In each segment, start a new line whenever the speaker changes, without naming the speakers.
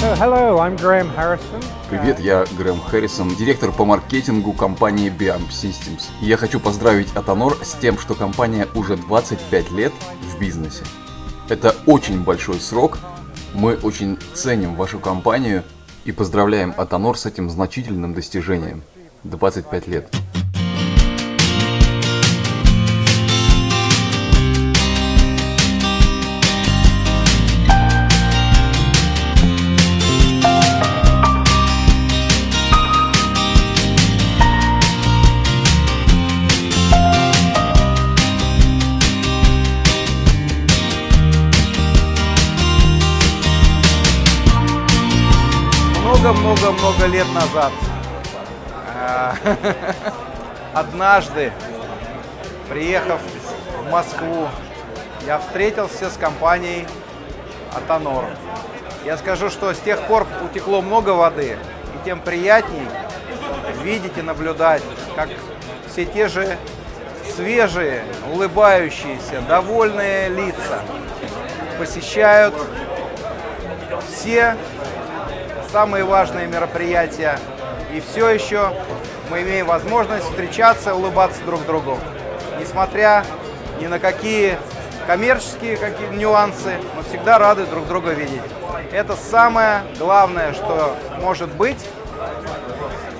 hello, I'm Graham Harrison.
Привет, я Грэм Харрисон, директор по маркетингу компании Biamp Systems. Я хочу поздравить Атонор с тем, что компания уже 25 лет в бизнесе. Это очень большой срок. Мы очень ценим вашу компанию и поздравляем Атонор с этим значительным достижением. 25 лет.
Много-много-много лет назад э, однажды, приехав в Москву, я встретился с компанией Атонор. Я скажу, что с тех пор утекло много воды, и тем приятней видеть и наблюдать, как все те же свежие, улыбающиеся, довольные лица посещают все самые важные мероприятия. И все еще мы имеем возможность встречаться, улыбаться друг другу. Несмотря ни на какие коммерческие какие нюансы, мы всегда рады друг друга видеть. Это самое главное, что может быть,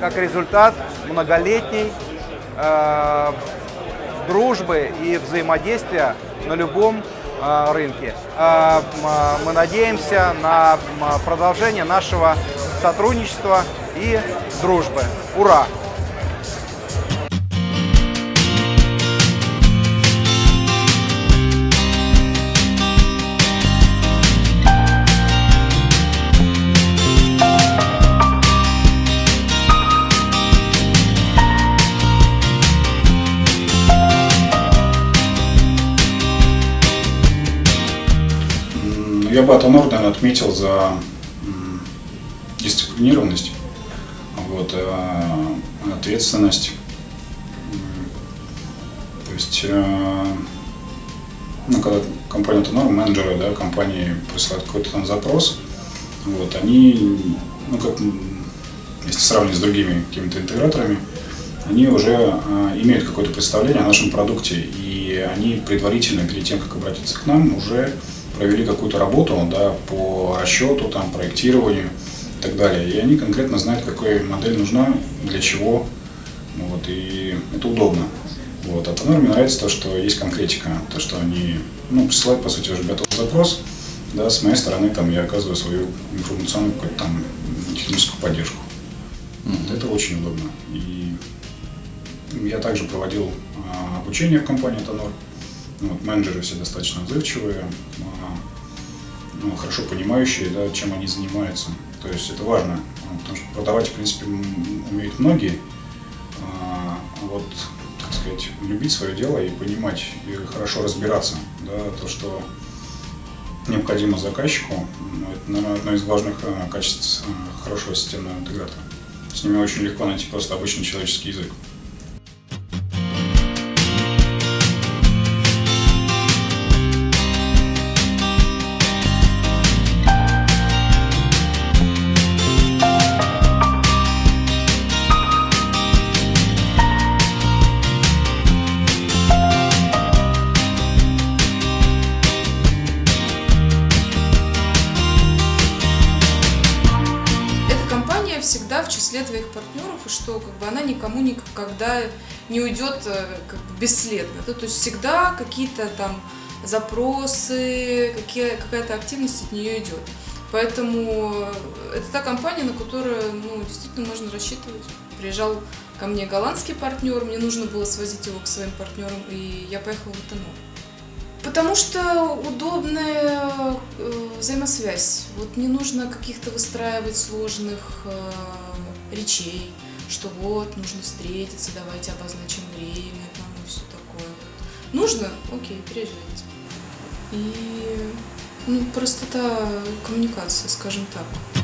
как результат многолетней э, дружбы и взаимодействия на любом рынке. Э, мы надеемся на продолжение нашего сотрудничества и дружбы. Ура!
Бы Норден отметил за дисциплинированность, вот, э, ответственность. То есть, э, ну, когда компания Тонор, менеджеры да, компании присылают какой-то там запрос, вот, они, ну, как, если сравнивать с другими какими-то интеграторами, они уже э, имеют какое-то представление о нашем продукте, и они предварительно, перед тем, как обратиться к нам, уже провели какую-то работу да, по расчету, там, проектированию и так далее. И они конкретно знают, какая модель нужна, для чего. Вот, и это удобно. Вот. А Тонор мне нравится то, что есть конкретика, то, что они ну, присылают, по сути, уже готовый запрос. Да, с моей стороны там, я оказываю свою информационную какую-то там техническую поддержку. Mm-hmm. Это очень удобно. И я также проводил а, обучение в компании Тонор. Вот, менеджеры все достаточно отзывчивые, а, ну, хорошо понимающие, да, чем они занимаются. То есть это важно, потому что продавать, в принципе, умеют многие. А вот, так сказать, любить свое дело и понимать, и хорошо разбираться, да, то, что необходимо заказчику, это, наверное, одно из важных а, качеств хорошего системного интегратора. С ними очень легко найти просто обычный человеческий язык.
Числе твоих партнеров, и что как бы она никому никогда не уйдет э, как бы бесследно. Да? То есть всегда какие-то там запросы, какие, какая-то активность от нее идет. Поэтому это та компания, на которую ну, действительно можно рассчитывать. Приезжал ко мне голландский партнер, мне нужно было свозить его к своим партнерам, и я поехала в Этанол. Потому что удобная э, взаимосвязь. Вот не нужно каких-то выстраивать сложных э, речей, что вот, нужно встретиться, давайте обозначим время там, и все такое. Нужно? Окей, приезжайте. И ну, простота коммуникации, скажем так.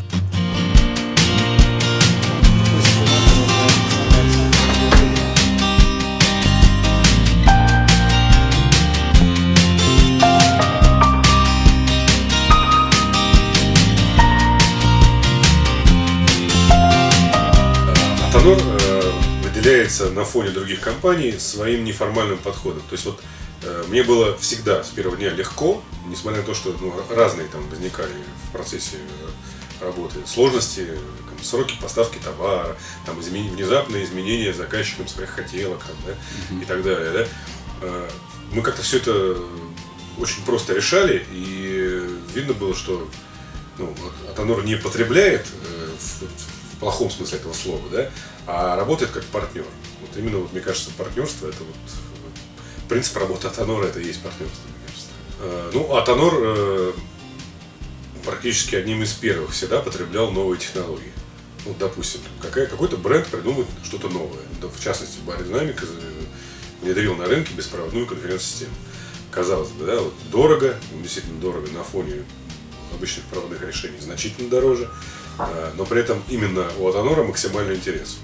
Выделяется на фоне других компаний своим неформальным подходом. То есть вот э, мне было всегда с первого дня легко, несмотря на то, что ну, разные там возникали в процессе работы сложности, там, сроки поставки товара, там, измен... внезапные изменения заказчикам своих хотелок там, да, и так далее. Да. Э, мы как-то все это очень просто решали, и видно было, что ну, Атонор не потребляет э, плохом смысле этого слова, да, а работает как партнер. Вот именно, вот, мне кажется, партнерство это вот принцип работы Атонора это и есть партнерство, мне кажется. Э, ну, Атонор э, практически одним из первых всегда потреблял новые технологии. Вот, допустим, какая, какой-то бренд придумает что-то новое. В частности, Баридинамика внедрил на рынке беспроводную конференц-систему. Казалось бы, да, вот дорого, действительно дорого на фоне обычных проводных решений, значительно дороже, а, но при этом именно у Атонора максимальный интерес.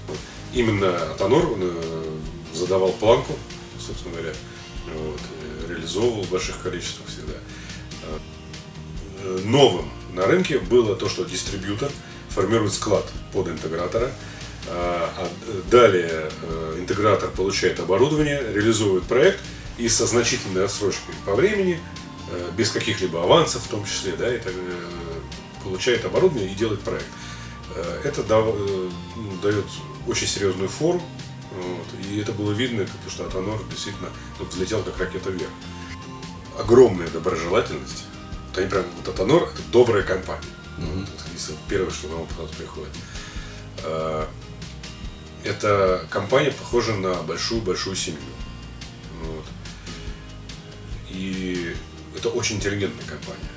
Именно Атонор э, задавал планку, собственно говоря, вот, э, реализовывал в больших количествах всегда. Э, новым на рынке было то, что дистрибьютор формирует склад под интегратора, а, далее интегратор получает оборудование, реализует проект – и со значительной отсрочкой по времени, э, без каких-либо авансов в том числе, да, это, получает оборудование и делает проект. Э, это ну, дает очень серьезную фору, вот, и это было видно, потому что Атонор действительно ну, взлетел как ракета вверх. Огромная доброжелательность. Вот они прям, вот Атонор это добрая компания. Mm-hmm. Вот, первое, что на ум приходит. Э, эта компания похожа на большую-большую семью. Вот. И это очень интеллигентная компания.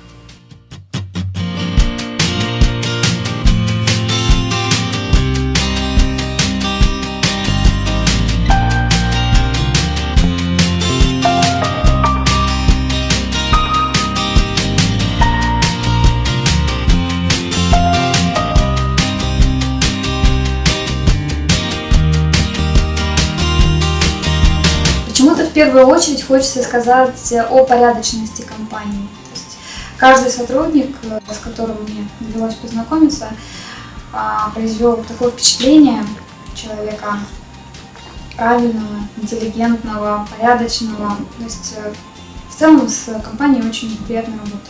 Первую очередь хочется сказать о порядочности компании. То есть каждый сотрудник, с которым мне довелось познакомиться, а, произвел такое впечатление человека правильного, интеллигентного, порядочного. То есть э, в целом с компанией очень приятно работать.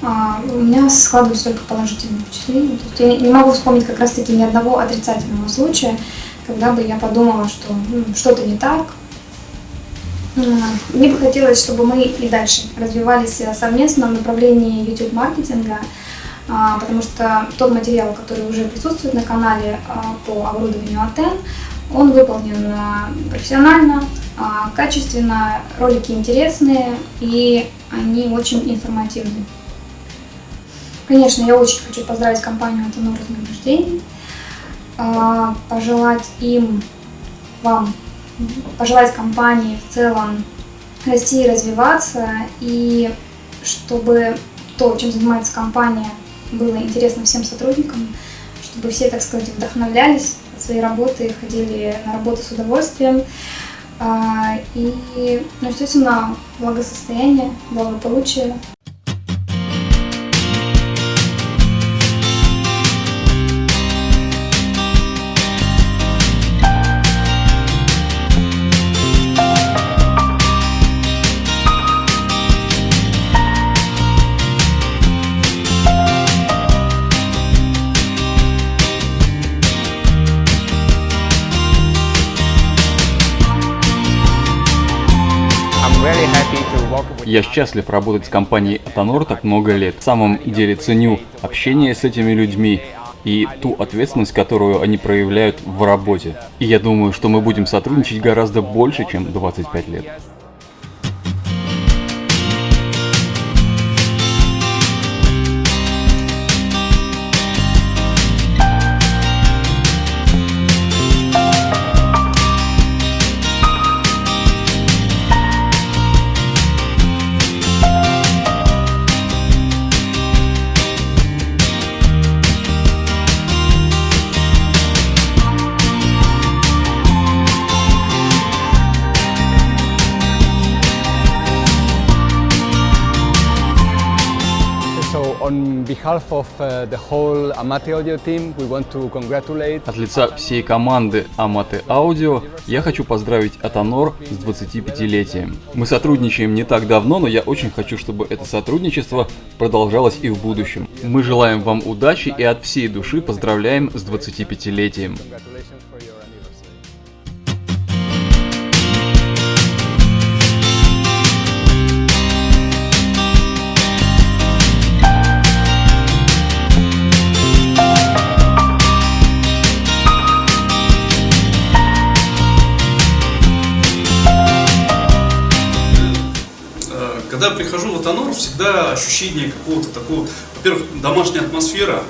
А, у меня складываются только положительные впечатления. То есть я не могу вспомнить как раз-таки ни одного отрицательного случая, когда бы я подумала, что ну, что-то не так, мне бы хотелось, чтобы мы и дальше развивались э, совместно в направлении YouTube-маркетинга, а, потому что тот материал, который уже присутствует на канале а, по оборудованию Атен, он выполнен э, профессионально, а, качественно, ролики интересные и они очень информативны. Конечно, я очень хочу поздравить компанию Атенор с днем рождения, пожелать им, вам пожелать компании в целом расти и развиваться, и чтобы то, чем занимается компания, было интересно всем сотрудникам, чтобы все, так сказать, вдохновлялись от своей работы, ходили на работу с удовольствием. А, и, ну, естественно, благосостояние, благополучие
Я счастлив работать с компанией Атонор так много лет. В самом деле ценю общение с этими людьми и ту ответственность, которую они проявляют в работе. И я думаю, что мы будем сотрудничать гораздо больше, чем 25 лет.
Behalf of uh, the whole Amate Audio team, we want to congratulate
От лица всей команды Amate Audio я хочу поздравить Атонор с 25-летием. Мы сотрудничаем не так давно, но я очень хочу, чтобы это сотрудничество продолжалось и в будущем. Мы желаем вам удачи и от всей души поздравляем с 25-летием.
Всегда ощущение какого-то такого, во-первых, домашняя атмосфера,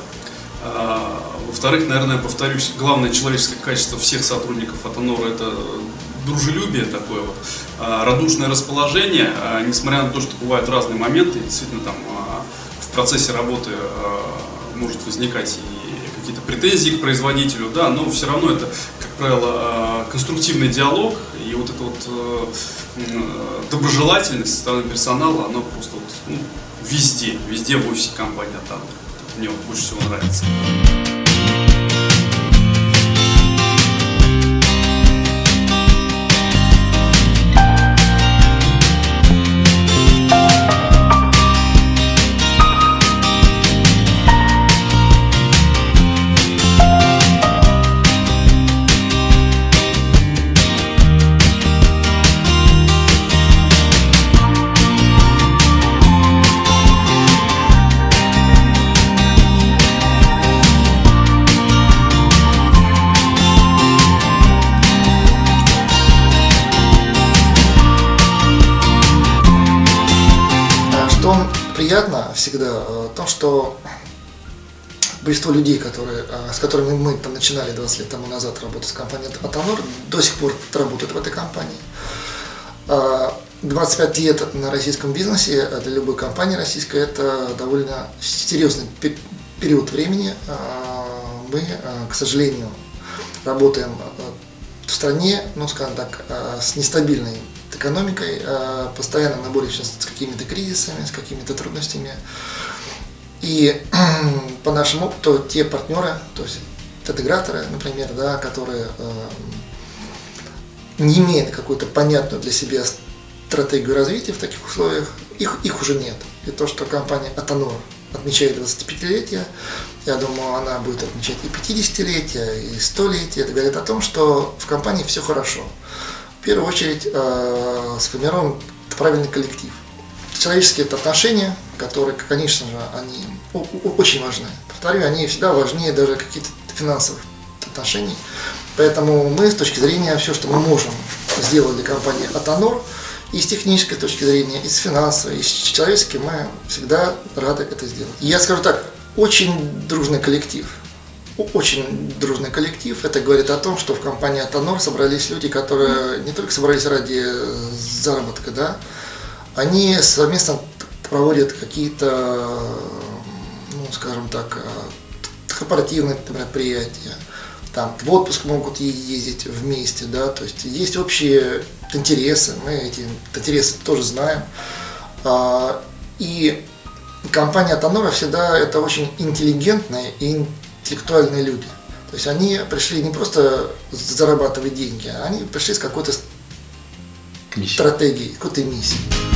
а, во-вторых, наверное, повторюсь, главное человеческое качество всех сотрудников Атонора это дружелюбие такое вот, а, радушное расположение, а, несмотря на то, что бывают разные моменты, действительно там в процессе работы может возникать и какие-то претензии к производителю, да, но все равно это, как правило, конструктивный диалог, и вот эта вот э, доброжелательность со стороны персонала, она просто вот, ну, везде, везде в офисе компании Атанор. Мне больше всего нравится.
Приятно всегда, э, в том, что большинство людей, которые, э, с которыми мы там начинали 20 лет тому назад работать с компанией Атонор, до сих пор работают в этой компании. А 25 лет на российском бизнесе э, для любой компании российской это довольно серьезный пе- период времени. Мы, э, к сожалению, работаем э, в стране, ну, скажем так, э, с нестабильной экономикой, э, постоянно мы боремся с какими-то кризисами, с какими-то трудностями. И по нашему опыту те партнеры, то есть интеграторы, например, да, которые э, не имеют какую-то понятную для себя стратегию развития в таких условиях, их, их уже нет. И то, что компания Атонор отмечает 25-летие, я думаю, она будет отмечать и 50-летие, и 100-летие. Это говорит о том, что в компании все хорошо. В первую очередь э, сформирован правильный коллектив. Человеческие отношения, которые, конечно же, они очень важны. Повторю, они всегда важнее даже каких-то финансовых отношений. Поэтому мы с точки зрения все, что мы можем сделать для компании Атонор, и с технической точки зрения, и с финансовой, и с человеческой, мы всегда рады это сделать. И я скажу так, очень дружный коллектив. Очень дружный коллектив. Это говорит о том, что в компании Атонор собрались люди, которые не только собрались ради заработка, да, они совместно проводят какие-то, ну, скажем так, э, корпоративные мероприятия, там в отпуск могут ездить вместе, да, то есть есть общие интересы, мы эти интересы тоже знаем. А, И компания Тонора всегда это очень интеллигентные и интеллектуальные люди. То есть они пришли не просто зарабатывать деньги, а они пришли с какой-то стратегией, какой-то миссией.